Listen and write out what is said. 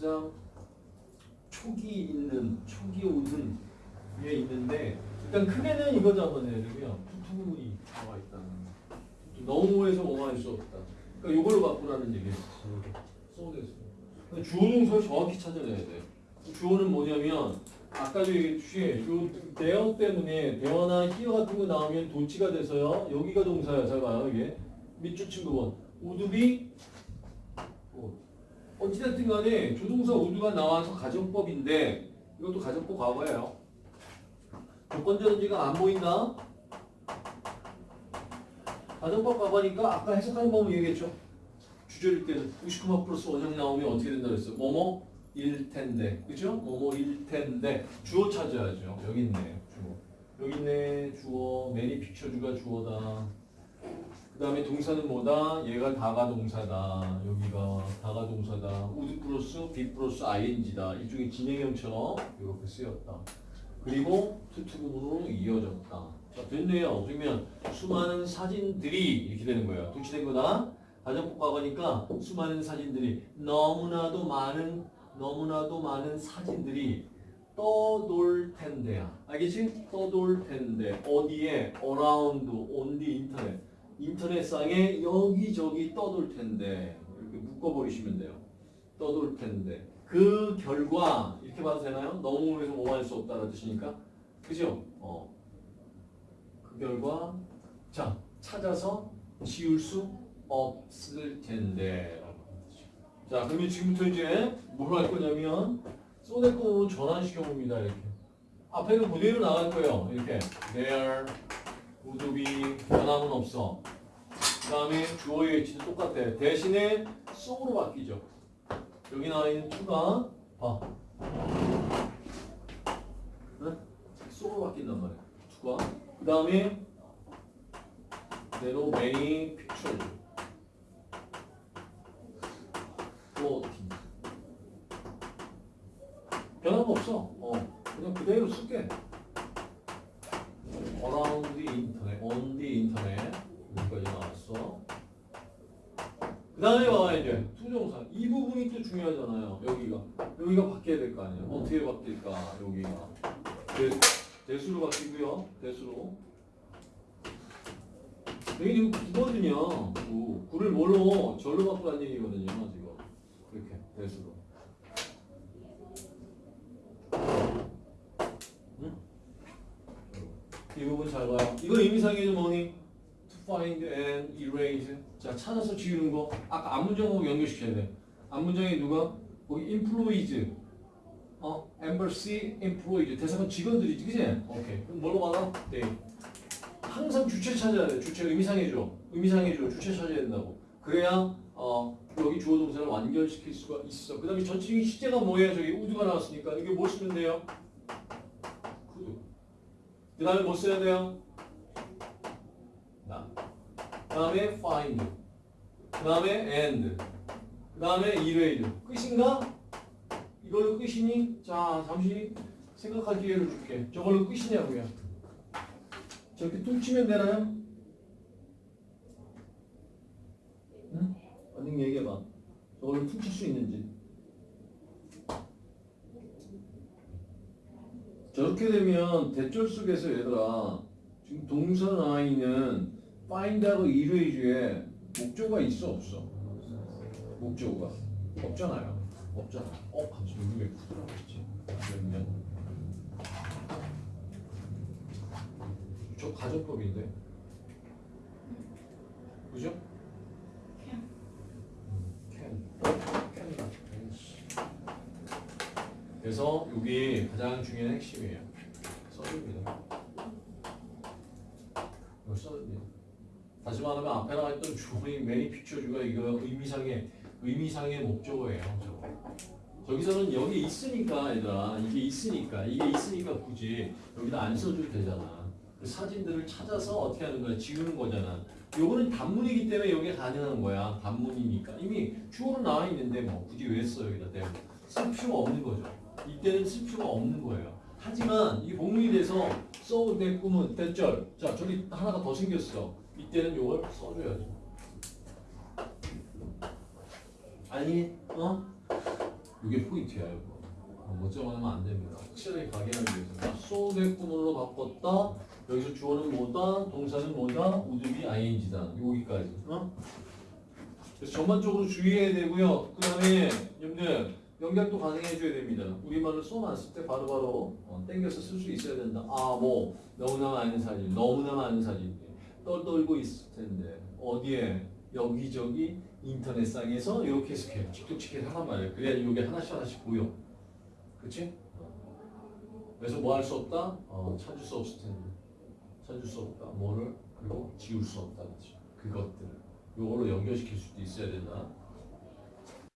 가장 촉이 있는 촉이 오는 게 있는데 일단 크게는 이거 되고요. 투투문이 나와 있다는 거. 너무해서 뭐만 할수 없다. 그러니까 이걸로 바꾸라는 얘기예요. 써오겠어. 주어 동사를 정확히 찾아내야 돼. 주어는 뭐냐면 아까도 얘기했듯이 요 대어 때문에 대어나 히어 같은 거 나오면 도치가 돼서요. 여기가 동사야. 잘 봐요. 이게 밑줄 친 부분. 우드비 어. 어찌됐든 간에 조동사 우드가 나와서 가정법인데 이것도 가정법 과거예요. 조건전지가 안 보인다? 가정법 과거니까 아까 해석하는 방법 얘기했죠. 주절일 때는 99만 플러스 원형 나오면 어떻게 된다 그랬어? 뭐뭐 일 텐데, 그죠? 뭐뭐 일 텐데 주어 찾아야죠. 여기 있네, 주어. 여기 있네, 주어. many pictures가 주어다. 그 다음에 동사는 뭐다? 얘가 다가 동사다. 여기가 다가 동사다. would 플러스 be 플러스 ing다. 일종의 진행형처럼 이렇게 쓰였다. 그리고 too to구문으로 이어졌다. 자, 됐네요. 그러면 수많은 사진들이 이렇게 되는 거예요. 도치된 거다. 가정법 과거니까 수많은 사진들이 너무나도 많은 너무나도 많은 사진들이 떠돌 텐데야. 알겠지? 떠돌 텐데 어디에? around on the internet. 인터넷상에 여기저기 떠돌 텐데 이렇게 묶어버리시면 돼요. 떠돌 텐데 그 결과 이렇게 봐도 되나요? 너무 해서 뭐할 수 없다는 뜻이니까 그죠? 어. 그 결과 자 찾아서 지울 수 없을 텐데 자 그러면 지금부터 이제 뭘 할 거냐면 쏘대꼼으로 전환시켜 봅니다 이렇게 앞에는 그대로 나갈 거예요 이렇게 there be 변함은 없어. 그 다음에 주어의 위치도 똑같아. 대신에 so로 바뀌죠. 여기 나와 있는 to가 봐 네? so로 바뀐단 말이야. to가. 그 다음에 대로 many pictures floating 변함없어. 어 그냥 그대로 쓸게 internet on the 여기까지 나왔어. 그 다음에 봐봐 이제 투정사. 이 부분이 또 중요하잖아요 여기가. 여기가 바뀌어야 될 거 아니에요? 어떻게 바뀔까 여기가. 대, 대수로 바뀌고요 대수로. 여기 지금 9거든요 9. 9를 뭘로 절로 바꾸라는 얘기거든요 지금. 이렇게 대수로 응? 이 이거 의미상의 뭐니? to find and erase 자 찾아서 지우는 거 아까 앞문장하고 연결시켜야 돼 앞문장에 누가? 거기 employees 어? embassy employees 대상은 직원들이지 그지? 오케이 그럼 뭘로 받아? 네 항상 주체 찾아야 돼 주체 의미상해줘 의미상해줘 주체 찾아야 된다고 그래야 어 여기 주어 동사를 완결시킬 수가 있어 그 다음에 전치기 시제가 뭐예요? 저기 우드가 나왔으니까 이게 뭘 쓰면 돼요? 그 다음에 뭐 써야 돼요? 다음에 find. 그 다음에 and. 그 다음에 erase. 끝인가? 이걸로 끝이니? 자, 잠시 생각할 기회를 줄게. 저걸로 끝이냐고요. 저렇게 퉁치면 되나요? 응? 언니 얘기해봐. 저걸로 퉁칠 수 있는지. 저렇게 되면 대절 속에서 얘들아 지금 나와 있는 find하고 erase에 목조가 있어 없어? 목조가 없잖아요. 없잖아. 어 갑자기 여기 왜 구두라고 했지? 그러면 저 가정법인데 그죠? can. 그래서 이게 가장 중요한 핵심이에요. 써줍니다. 이걸 써줍니다. 다시 말하면 앞에 나와 있던 주어인 매니 픽처주가 이거 의미상의 의미상의 목적어예요. 저거. 저기서는 여기 있으니까 얘들아 이게 있으니까 이게 있으니까 굳이 여기다 안 써줘도 되잖아. 그 사진들을 찾아서 어떻게 하는 거야? 지우는 거잖아. 요거는 단문이기 때문에 여기 가능한 거야. 단문이니까 이미 주어로 나와 있는데 뭐 굳이 왜 써 여기다 대고 쓸 필요가 없는 거죠. 이때는 쓸 필요가 없는 거예요. 하지만 이 복문이 돼서 써내 꿈은 대절. 자 저기 하나가 더 생겼어. 이때는 요걸 써줘야죠. 아니 어? 이게 포인트야 이거. 어, 못 적어내면 안 됩니다. 확실하게 가게하기 위해서. 자, 쏘게꾼으로 바꿨다. 여기서 주어는 뭐다? 동사는 뭐다? 우드비 ing다. 여기까지. 어? 그래서 전반적으로 주의해야 되고요. 그 다음에 여러분들 연결도 가능해줘야 됩니다. 우리말을 써놨을 때 바로바로 어, 땡겨서 쓸 수 있어야 된다. 아, 뭐 너무나 많은 사진, 너무나 많은 사진 떨떨고 있을 텐데 어디에 여기저기 인터넷상에서 이렇게 해석해 칙독칙해 하란 말이에요. 그래야 이게 하나씩 하나씩 보여. 그치? 그래서 뭐 할 수 없다? 어, 찾을 수 없을 텐데 찾을 수 없다. 뭐를? 그리고 지울 수 없다. 그치? 그것들을 요걸로 연결시킬 수도 있어야 된다.